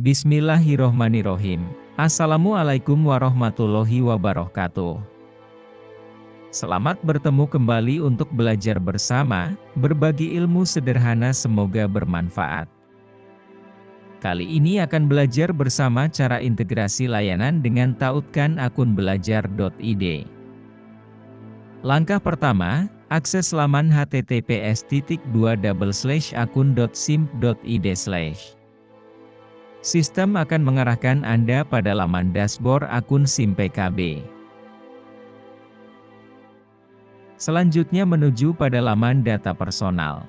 Bismillahirrohmanirrohim. Assalamualaikum warahmatullahi wabarakatuh. Selamat bertemu kembali untuk belajar bersama, berbagi ilmu sederhana semoga bermanfaat. Kali ini akan belajar bersama cara integrasi layanan dengan tautkan akun belajar.id. Langkah pertama, akses laman https akun.sim.id Sistem akan mengarahkan Anda pada laman dashboard akun SIM PKB. Selanjutnya menuju pada laman data personal.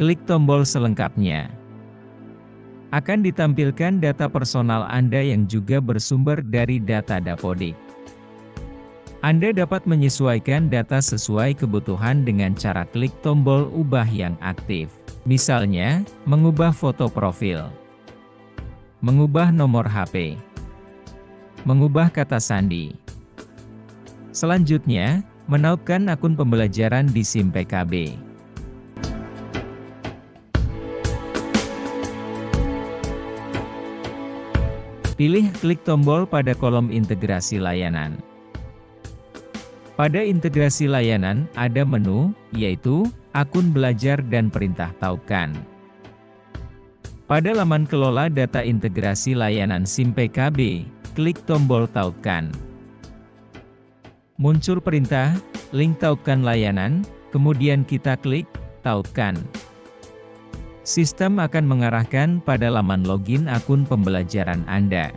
Klik tombol selengkapnya. Akan ditampilkan data personal Anda yang juga bersumber dari data Dapodik. Anda dapat menyesuaikan data sesuai kebutuhan dengan cara klik tombol ubah yang aktif. Misalnya, mengubah foto profil, mengubah nomor HP, mengubah kata sandi. Selanjutnya, menautkan akun pembelajaran di SIM PKB. Pilih klik tombol pada kolom integrasi layanan. Pada integrasi layanan, ada menu, yaitu, akun belajar dan perintah taukan. Pada laman kelola data integrasi layanan SIM PKB, klik tombol taukan. Muncul perintah, link taukan layanan, kemudian kita klik, taukan. Sistem akan mengarahkan pada laman login akun pembelajaran Anda.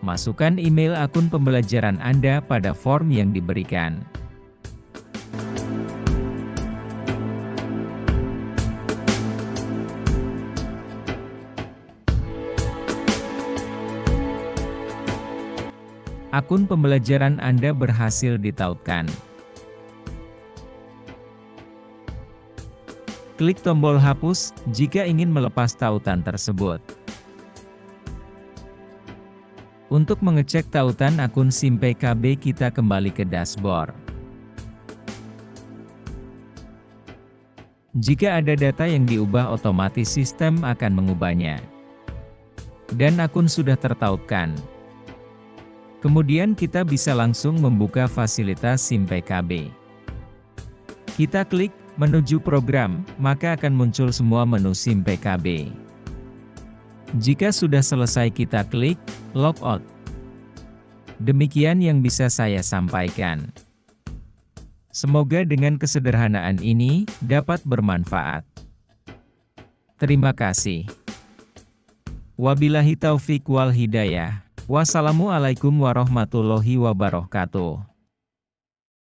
Masukkan email akun pembelajaran Anda pada form yang diberikan. Akun pembelajaran Anda berhasil ditautkan. Klik tombol hapus jika ingin melepas tautan tersebut. Untuk mengecek tautan akun SIM PKB kita kembali ke dashboard. Jika ada data yang diubah otomatis sistem akan mengubahnya. Dan akun sudah tertautkan. Kemudian kita bisa langsung membuka fasilitas SIM PKB. Kita klik menuju program, maka akan muncul semua menu SIM PKB. Jika sudah selesai kita klik, logout. Demikian yang bisa saya sampaikan. Semoga dengan kesederhanaan ini, dapat bermanfaat. Terima kasih. Wabillahi taufik wal hidayah. Wassalamualaikum warahmatullahi wabarakatuh.